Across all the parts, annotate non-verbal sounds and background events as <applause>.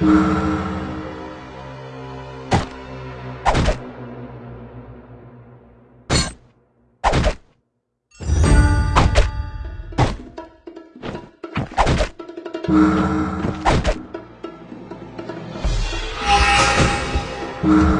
Mm-hmm. <sighs> <sighs>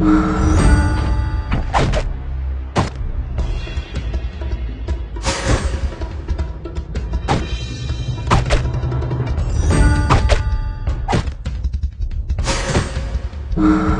you <sighs> <sighs>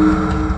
Thank hum. you.